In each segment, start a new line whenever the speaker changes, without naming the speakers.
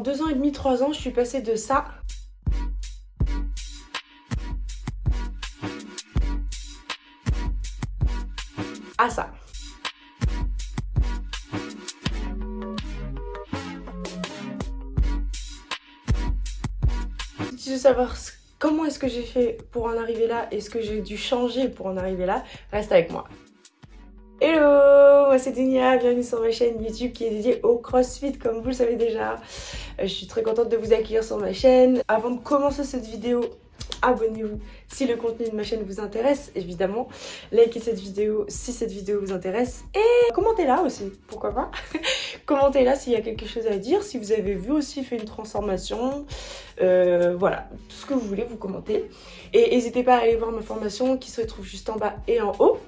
Deux ans et demi, trois ans, je suis passée de ça à ça. Si tu veux savoir comment est-ce que j'ai fait pour en arriver là et ce que j'ai dû changer pour en arriver là, reste avec moi. Hello, moi c'est Dunia, bienvenue sur ma chaîne YouTube qui est dédiée au CrossFit comme vous le savez déjà. Euh, je suis très contente de vous accueillir sur ma chaîne. Avant de commencer cette vidéo, abonnez-vous si le contenu de ma chaîne vous intéresse, évidemment. Likez cette vidéo si cette vidéo vous intéresse. Et commentez-la aussi, pourquoi pas. commentez-la s'il y a quelque chose à dire, si vous avez vu aussi fait une transformation. Euh, voilà, tout ce que vous voulez, vous commentez. Et n'hésitez pas à aller voir ma formation qui se trouve juste en bas et en haut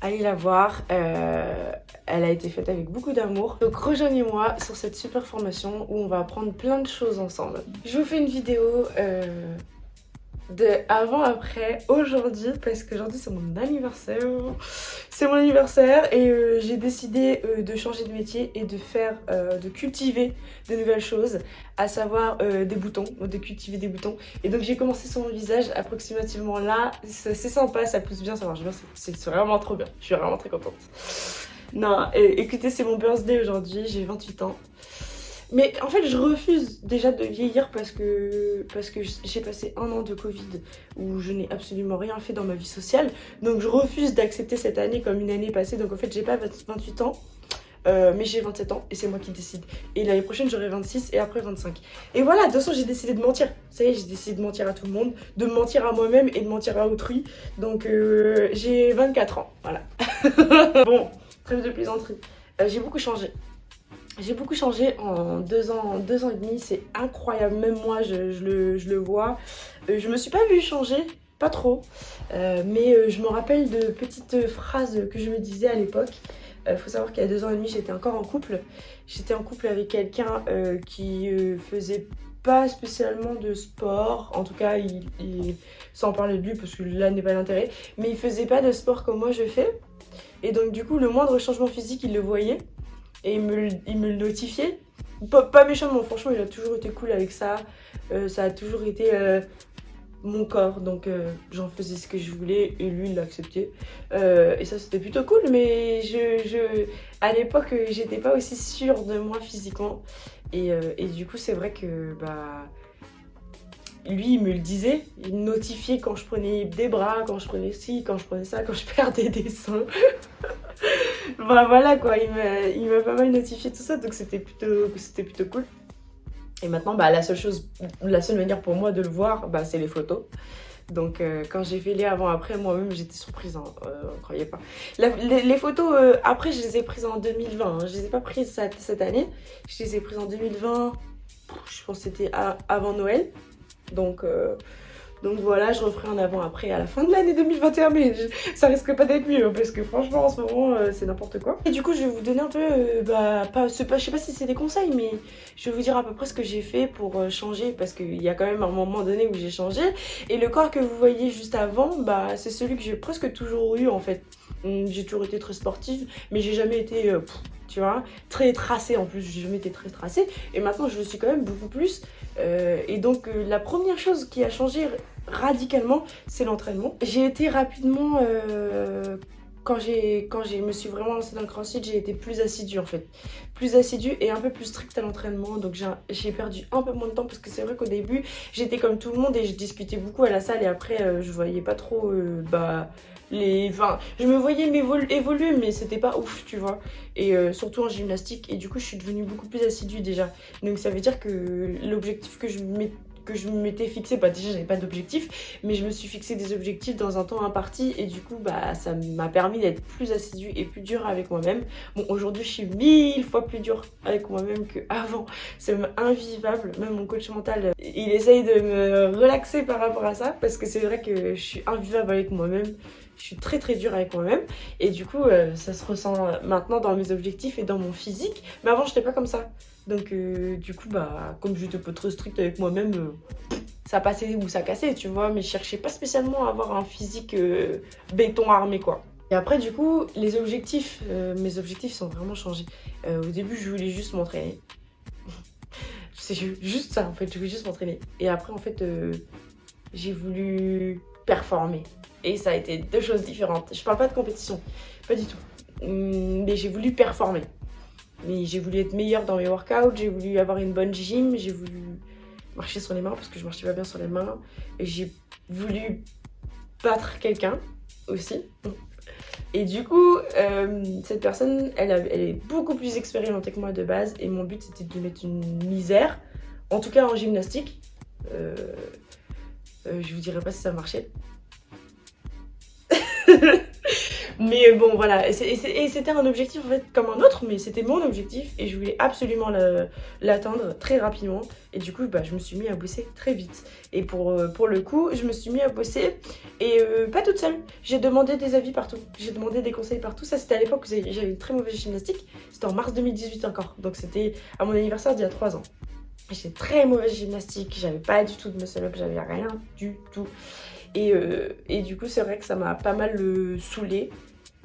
allez la voir. Euh, elle a été faite avec beaucoup d'amour. Donc rejoignez-moi sur cette super formation où on va apprendre plein de choses ensemble. Je vous fais une vidéo euh, de avant après aujourd'hui parce qu'aujourd'hui c'est mon anniversaire. C'est mon anniversaire et euh, j'ai décidé de changer de métier et de faire de cultiver de nouvelles choses à savoir des boutons de cultiver des boutons. Et donc j'ai commencé sur mon visage approximativement là. C'est sympa ça pousse bien ça marche bien c'est vraiment trop bien. Je suis vraiment très contente. Non écoutez c'est mon birthday aujourd'hui j'ai 28 ans mais en fait, je refuse déjà de vieillir parce que, parce que j'ai passé un an de Covid où je n'ai absolument rien fait dans ma vie sociale. Donc je refuse d'accepter cette année comme une année passée. Donc en fait, j'ai pas 28 ans. Euh, mais j'ai 27 ans et c'est moi qui décide. Et l'année prochaine, j'aurai 26 et après 25. Et voilà, de toute façon, j'ai décidé de mentir. Ça y est, j'ai décidé de mentir à tout le monde, de mentir à moi-même et de mentir à autrui. Donc, euh, j'ai 24 ans, voilà. bon, trêve de plaisanterie. Euh, j'ai beaucoup changé. J'ai beaucoup changé en deux ans, deux ans et demi, c'est incroyable, même moi je, le, vois. Euh, je me suis pas vue changer, pas trop, euh, mais euh, je me rappelle de petites phrases que je me disais à l'époque. Il faut savoir qu'il y a deux ans et demi, j'étais encore en couple. J'étais en couple avec quelqu'un qui faisait pas spécialement de sport. En tout cas, il, sans parler de lui, parce que là n'est pas l'intérêt. Mais il faisait pas de sport comme moi je fais. Et donc du coup, le moindre changement physique, il le voyait et il me, il me le notifiait. Pas, méchamment, franchement, il a toujours été cool avec ça. Euh, ça a toujours été euh, mon corps, donc euh, j'en faisais ce que je voulais et lui, il l'a accepté. et ça, c'était plutôt cool, mais je, je à l'époque, j'étais pas aussi sûre de moi physiquement. Et, et du coup, c'est vrai que bah, lui, il me le disait, il notifiait quand je prenais des bras, quand je prenais ci, quand je prenais ça, quand je perdais des seins. Bah voilà quoi, il m'a pas mal notifié tout ça, donc c'était plutôt, plutôt cool. Et maintenant, bah, la seule chose, la seule manière pour moi de le voir, bah, c'est les photos. Donc euh, quand j'ai fait les avant-après, moi-même j'étais surprise, hein, euh, on croyait pas. les, photos, euh, après je les ai prises en 2020, hein. je les ai pas prises cette, cette, année. Je les ai prises en 2020, je pense que c'était avant Noël. Donc, euh, donc voilà, je referai un avant-après à la fin de l'année 2021, mais ça risque pas d'être mieux, hein, parce que franchement, en ce moment, euh, c'est n'importe quoi. Et du coup, je vais vous donner un peu, euh, bah, pas, je sais pas si c'est des conseils, mais je vais vous dire à peu près ce que j'ai fait pour changer, parce qu'il y a quand même un moment donné où j'ai changé. Et le corps que vous voyez juste avant, bah, c'est celui que j'ai presque toujours eu, en fait. Hum, j'ai toujours été très sportive, mais j'ai jamais été tu vois, très tracé en plus, j'ai jamais été très tracée, et maintenant je le suis quand même beaucoup plus, euh, et donc euh, la première chose qui a changé radicalement, c'est l'entraînement. J'ai été rapidement, euh, quand j'ai quand je me suis vraiment lancée dans le crossfit, j'ai été plus assidue en fait. Plus assidue et un peu plus stricte à l'entraînement, donc j'ai perdu un peu moins de temps, parce que c'est vrai qu'au début, j'étais comme tout le monde et je discutais beaucoup à la salle, et après, je voyais pas trop, bah les, enfin, je me voyais évoluer, mais c'était pas ouf, tu vois. Et euh, surtout en gymnastique. Et du coup, je suis devenue beaucoup plus assidue déjà. Donc ça veut dire que l'objectif que je que je m'étais fixé, bah déjà j'avais pas d'objectif, mais je me suis fixé des objectifs dans un temps imparti et du coup bah ça m'a permis d'être plus assidue et plus dure avec moi-même. Bon aujourd'hui je suis mille fois plus dure avec moi-même qu'avant, c'est invivable, même mon coach mental il essaye de me relaxer par rapport à ça parce que c'est vrai que je suis invivable avec moi-même. Je suis très très dure avec moi-même. Et du coup euh, ça se ressent maintenant dans mes objectifs et dans mon physique. Mais avant je n'étais pas comme ça donc euh, du coup bah comme j'étais pas trop stricte avec moi-même euh, ça passait ou ça cassait tu vois mais je cherchais pas spécialement à avoir un physique béton armé quoi et après du coup les objectifs mes objectifs sont vraiment changés au début je voulais juste m'entraîner C'est juste ça, en fait. Je voulais juste m'entraîner. Et après, en fait, euh, j'ai voulu performer. Et ça a été deux choses différentes. Je parle pas de compétition, pas du tout. Hum, mais j'ai voulu performer. Mais j'ai voulu être meilleure dans mes workouts, j'ai voulu avoir une bonne gym, j'ai voulu marcher sur les mains parce que je marchais pas bien sur les mains. Et j'ai voulu battre quelqu'un aussi. Et du coup, euh, cette personne, elle, est beaucoup plus expérimentée que moi de base. Et mon but, c'était de lui mettre une misère. En tout cas, en gymnastique. Euh, euh, je vous dirai pas si ça marchait. Mais bon, voilà. Et c'était un objectif en fait comme un autre, mais c'était mon objectif et je voulais absolument l'atteindre très rapidement. Et du coup, bah, je me suis mis à bosser très vite. Et pour, euh, pour le coup, je me suis mis à bosser et euh, pas toute seule. J'ai demandé des avis partout. J'ai demandé des conseils partout. Ça, c'était à l'époque où j'avais une très mauvaise gymnastique. C'était en mars 2018 encore. Donc, c'était à mon anniversaire d'il y a 3 ans. J'étais très mauvaise gymnastique. J'avais pas du tout de muscle up. J'avais rien du tout. Et, euh, et, du coup, c'est vrai que ça m'a pas mal saoulé.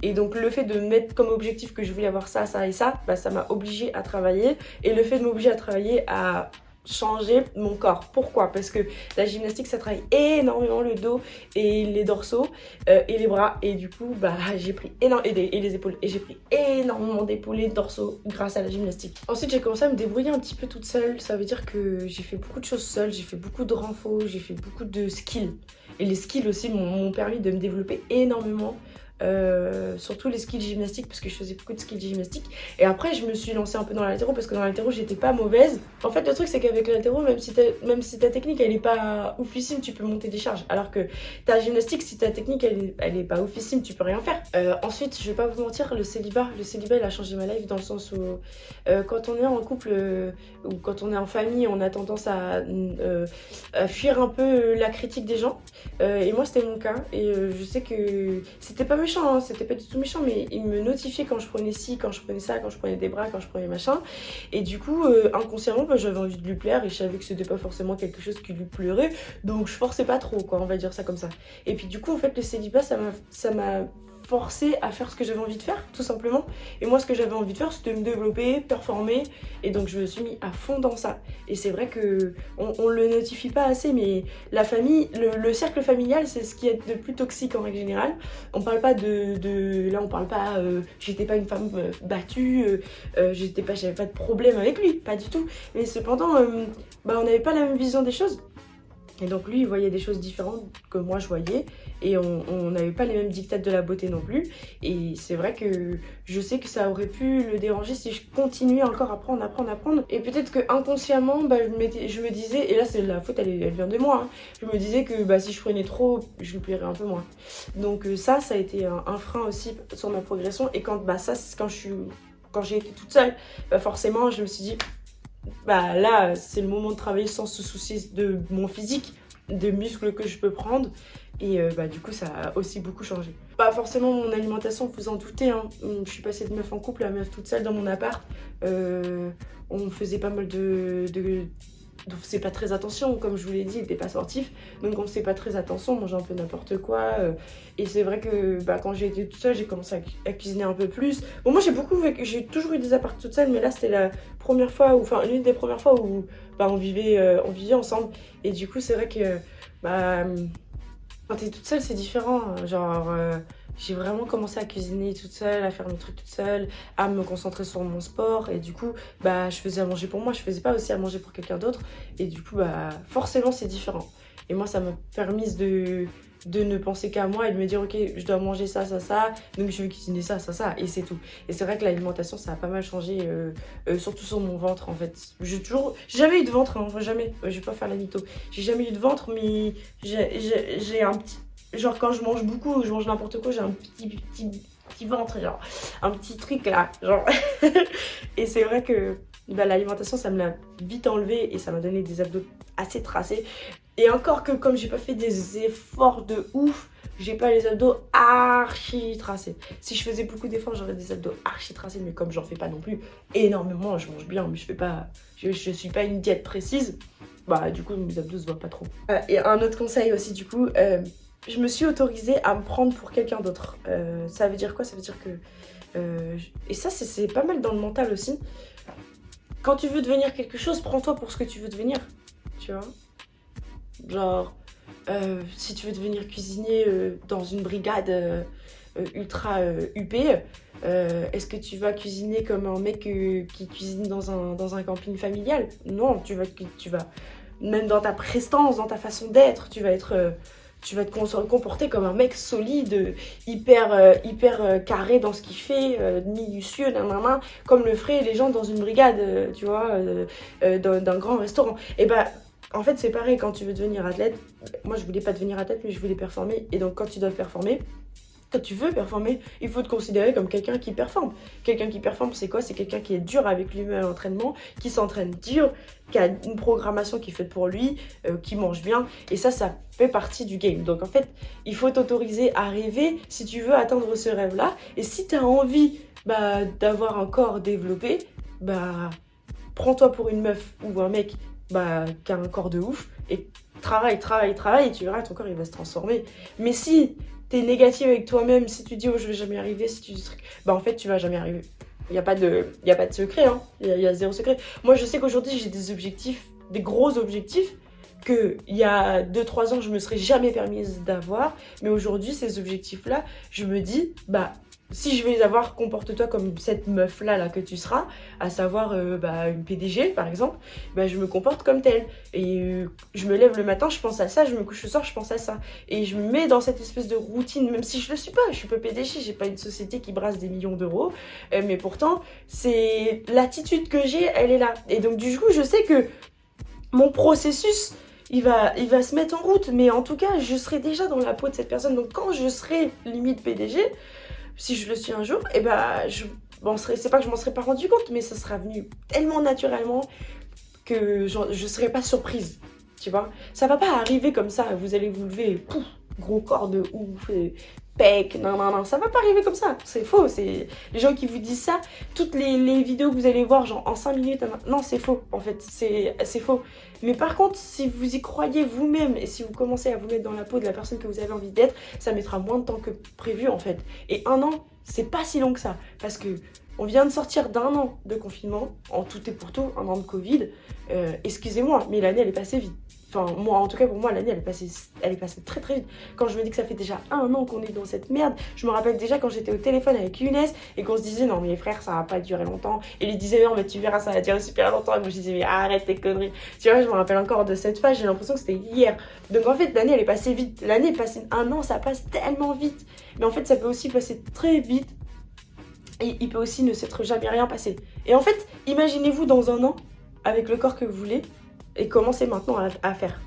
Et donc le fait de mettre comme objectif que je voulais avoir ça, ça et ça, bah, ça m'a obligé à travailler. Et le fait de m'obliger à travailler à changer mon corps. Pourquoi? Parce que la gymnastique, ça travaille énormément le dos et les dorsaux euh, et les bras. Et du coup, bah, j'ai pris énormément, et, les épaules. Et j'ai pris énormément d'épaules et de dorsaux grâce à la gymnastique. Ensuite, j'ai commencé à me débrouiller un petit peu toute seule. Ça veut dire que j'ai fait beaucoup de choses seule. J'ai fait beaucoup de renforts, j'ai fait beaucoup de skills. Et les skills aussi m'ont permis de me développer énormément. Euh, surtout les skills gymnastiques parce que je faisais beaucoup de skills gymnastiques. Et après je me suis lancée un peu dans l'altéro parce que dans l'altéro j'étais pas mauvaise. En fait le truc c'est qu'avec l'altéro même si même si ta technique elle est pas oufissime tu peux monter des charges. Alors que ta gymnastique si ta technique elle, elle est pas oufissime tu peux rien faire. Euh, ensuite je vais pas vous mentir le célibat le célibat il a changé ma life dans le sens où euh, quand on est en couple ou quand on est en famille on a tendance à, fuir un peu la critique des gens. Et moi c'était mon cas. Et je sais que c'était pas hein, c'était pas du tout méchant, mais il me notifiait quand je prenais ci, quand je prenais ça, quand je prenais des bras, quand je prenais machin. Et du coup, euh, inconsciemment, bah, j'avais envie de lui plaire et je savais que c'était pas forcément quelque chose qui lui pleurait. Donc je forçais pas trop, quoi, on va dire ça comme ça. Et puis du coup, en fait, le célibat, ça m'a forcé à faire ce que j'avais envie de faire, tout simplement. Et moi, ce que j'avais envie de faire, c'était me développer, performer. Et donc, je me suis mis à fond dans ça. Et c'est vrai que on, le notifie pas assez, mais la famille, le, cercle familial, c'est ce qui est de plus toxique en règle générale. On parle pas de, de là, on parle pas. Euh, j'étais pas une femme euh, battue, euh, pas, j'avais pas de problème avec lui, pas du tout. Mais cependant, bah, on n'avait pas la même vision des choses. Et donc lui, il voyait des choses différentes que moi je voyais. Et on n'avait pas les mêmes dictats de la beauté non plus. Et c'est vrai que je sais que ça aurait pu le déranger si je continuais encore à apprendre, apprendre, apprendre. Et peut-être que inconsciemment, bah, je, me disais, et là c'est la faute, elle, elle, vient de moi, hein. je me disais que bah, si je prenais trop, je lui plairais un peu moins. Donc euh, ça, ça a été un, frein aussi sur ma progression. Et quand, bah, ça, quand je suis quand j'ai été toute seule, bah, forcément, je me suis dit, bah là, c'est le moment de travailler sans se soucier de mon physique, des muscles que je peux prendre. Et euh, bah, du coup, ça a aussi beaucoup changé. Pas forcément mon alimentation, vous en doutez. Hein. Je suis passée de meuf en couple à meuf toute seule dans mon appart. Euh, on faisait pas mal de, on faisait pas très attention, comme je vous l'ai dit, il n'était pas sportif, donc on faisait pas très attention, on mangeait un peu n'importe quoi. Euh. et c'est vrai que bah, quand j'ai été toute seule, j'ai commencé à, cuisiner un peu plus. Bon, moi j'ai beaucoup, j'ai toujours eu des apparts toute seule, mais là c'était la première fois, enfin l'une des premières fois où bah, on, vivait, euh, on vivait ensemble. Et du coup, c'est vrai que bah, quand t'es toute seule, c'est différent. Genre, euh, j'ai vraiment commencé à cuisiner toute seule, à faire mes trucs toute seule, à me concentrer sur mon sport. Et du coup, bah, je faisais à manger pour moi, je faisais pas aussi à manger pour quelqu'un d'autre. Et du coup, bah, forcément, c'est différent. Et moi, ça m'a permis de, de ne penser qu'à moi et de me dire, ok, je dois manger ça, ça, ça, donc je vais cuisiner ça, ça, ça, et c'est tout. Et c'est vrai que l'alimentation, ça a pas mal changé, euh, euh, surtout sur mon ventre, en fait. J'ai toujours, jamais eu de ventre, hein, jamais, je vais pas faire la mytho. J'ai jamais eu de ventre, mais j'ai un petit Genre quand je mange beaucoup, je mange n'importe quoi, j'ai un petit, petit, petit ventre, genre un petit truc là, genre. et c'est vrai que bah, l'alimentation, ça me l'a vite enlevé et ça m'a donné des abdos assez tracés. Et encore que comme j'ai pas fait des efforts de ouf, j'ai pas les abdos archi tracés. Si je faisais beaucoup d'efforts, j'aurais des abdos archi tracés, mais comme j'en fais pas non plus énormément, je mange bien, mais je fais pas, je, je suis pas une diète précise, bah du coup mes abdos se voient pas trop. Euh, et un autre conseil aussi du coup, euh, je me suis autorisée à me prendre pour quelqu'un d'autre. Euh, ça veut dire quoi? Ça veut dire que... Euh, et ça, c'est pas mal dans le mental aussi. quand tu veux devenir quelque chose, prends-toi pour ce que tu veux devenir. Tu vois? Genre, euh, si tu veux devenir cuisinier dans une brigade ultra UP, est-ce que tu vas cuisiner comme un mec qui cuisine dans un, dans un camping familial? Non, tu vas, tu vas, même dans ta prestance, dans ta façon d'être, tu vas être tu vas te comporter comme un mec solide, hyper, hyper carré dans ce qu'il fait, minutieux, comme le feraient les gens dans une brigade, tu vois, d'un grand restaurant. Et bah, en fait, c'est pareil quand tu veux devenir athlète. Moi, je voulais pas devenir athlète, mais je voulais performer. Et donc, quand tu dois performer, tu veux performer, il faut te considérer comme quelqu'un qui performe. Quelqu'un qui performe, c'est quoi? C'est quelqu'un qui est dur avec lui-même à l'entraînement, qui s'entraîne dur, qui a une programmation qui est faite pour lui, euh, qui mange bien. Et ça, ça fait partie du game. Donc en fait, il faut t'autoriser à rêver si tu veux atteindre ce rêve-là. Et si tu as envie bah, d'avoir un corps développé, bah, prends-toi pour une meuf ou un mec bah, qui a un corps de ouf, et travaille, travaille, travaille, et tu verras, ton corps, il va se transformer. Mais si tu es négatif avec toi-même, si tu dis, oh, je vais jamais arriver, si tu dis, bah, en fait, tu vas jamais arriver. Il n'y a, pas de, y a pas de secret, hein. Il y, a zéro secret. Moi, je sais qu'aujourd'hui, j'ai des objectifs, des gros objectifs, que il y a 2-3 ans, je me serais jamais permise d'avoir. Mais aujourd'hui, ces objectifs-là, je me dis, bah, si je vais avoir, comporte-toi comme cette meuf-là là, que tu seras, à savoir euh, bah, une PDG par exemple, bah, je me comporte comme telle. Et euh, je me lève le matin, je pense à ça, je me couche le soir, je pense à ça. Et je me mets dans cette espèce de routine, même si je le suis pas, je suis pas PDG, j'ai pas une société qui brasse des millions d'euros, euh, mais pourtant, c'est l'attitude que j'ai, elle est là. Et donc du coup, je sais que mon processus, il va, il va se mettre en route, mais en tout cas, je serai déjà dans la peau de cette personne. Donc quand je serai limite PDG, si je le suis un jour, et eh ben je m'en c'est pas que je m'en serais pas rendu compte, mais ça sera venu tellement naturellement que je, je serais pas surprise, tu vois. Ça va pas arriver comme ça, vous allez vous lever, pouf, gros corps de ouf, pec, non, non, non, ça va pas arriver comme ça, c'est faux, c'est les gens qui vous disent ça, toutes les, les, vidéos que vous allez voir, genre en 5 minutes, non, c'est faux, en fait, c'est faux. Mais par contre, si vous y croyez vous-même et si vous commencez à vous mettre dans la peau de la personne que vous avez envie d'être, ça mettra moins de temps que prévu, en fait. Et un an, c'est pas si long que ça, parce que on vient de sortir d'un an de confinement, en tout et pour tout, un an de Covid. Euh, excusez-moi, mais l'année, elle est passée vite. Enfin, moi, en tout cas, pour moi, l'année, elle, est passée, elle est passée très très vite. Quand je me dis que ça fait déjà un an qu'on est dans cette merde, je me rappelle déjà quand j'étais au téléphone avec Younes et qu'on se disait, non, mais frère, ça va pas durer longtemps. Et il disait, non, mais tu verras, ça va durer super longtemps. Et moi, je disais, mais arrête tes conneries. Tu vois, je me rappelle encore de cette phase, j'ai l'impression que c'était hier. Donc, en fait, l'année, elle est passée vite. L'année est passée un an, ça passe tellement vite. Mais en fait, ça peut aussi passer très vite et il peut aussi ne s'être jamais rien passé. Et en fait, imaginez-vous dans un an, avec le corps que vous voulez, et commencez maintenant à, faire.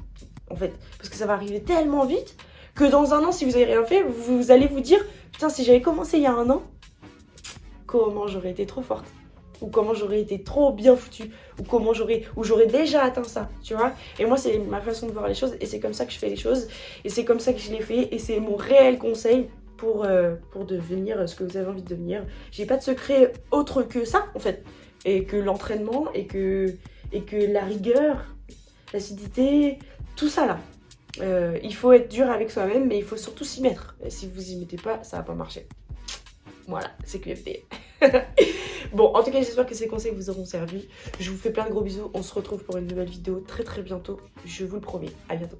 En fait, parce que ça va arriver tellement vite que dans un an, si vous n'avez rien fait, vous, allez vous dire Putain, si j'avais commencé il y a un an, comment j'aurais été trop forte? Ou comment j'aurais été trop bien foutue, ou comment j'aurais, ou j'aurais déjà atteint ça, tu vois? Et moi, c'est ma façon de voir les choses, et c'est comme ça que je fais les choses, et c'est comme ça que je les fais, et c'est mon réel conseil pour, euh, pour devenir ce que vous avez envie de devenir. J'ai pas de secret autre que ça, en fait. Et que l'entraînement, et que, et que la rigueur, l'acidité, tout ça là. Euh, il faut être dur avec soi-même, mais il faut surtout s'y mettre. Et si vous y mettez pas, ça va pas marcher. Voilà, c'est QFD. bon, en tout cas, j'espère que ces conseils vous auront servi. Je vous fais plein de gros bisous. On se retrouve pour une nouvelle vidéo très très bientôt. Je vous le promets. À bientôt.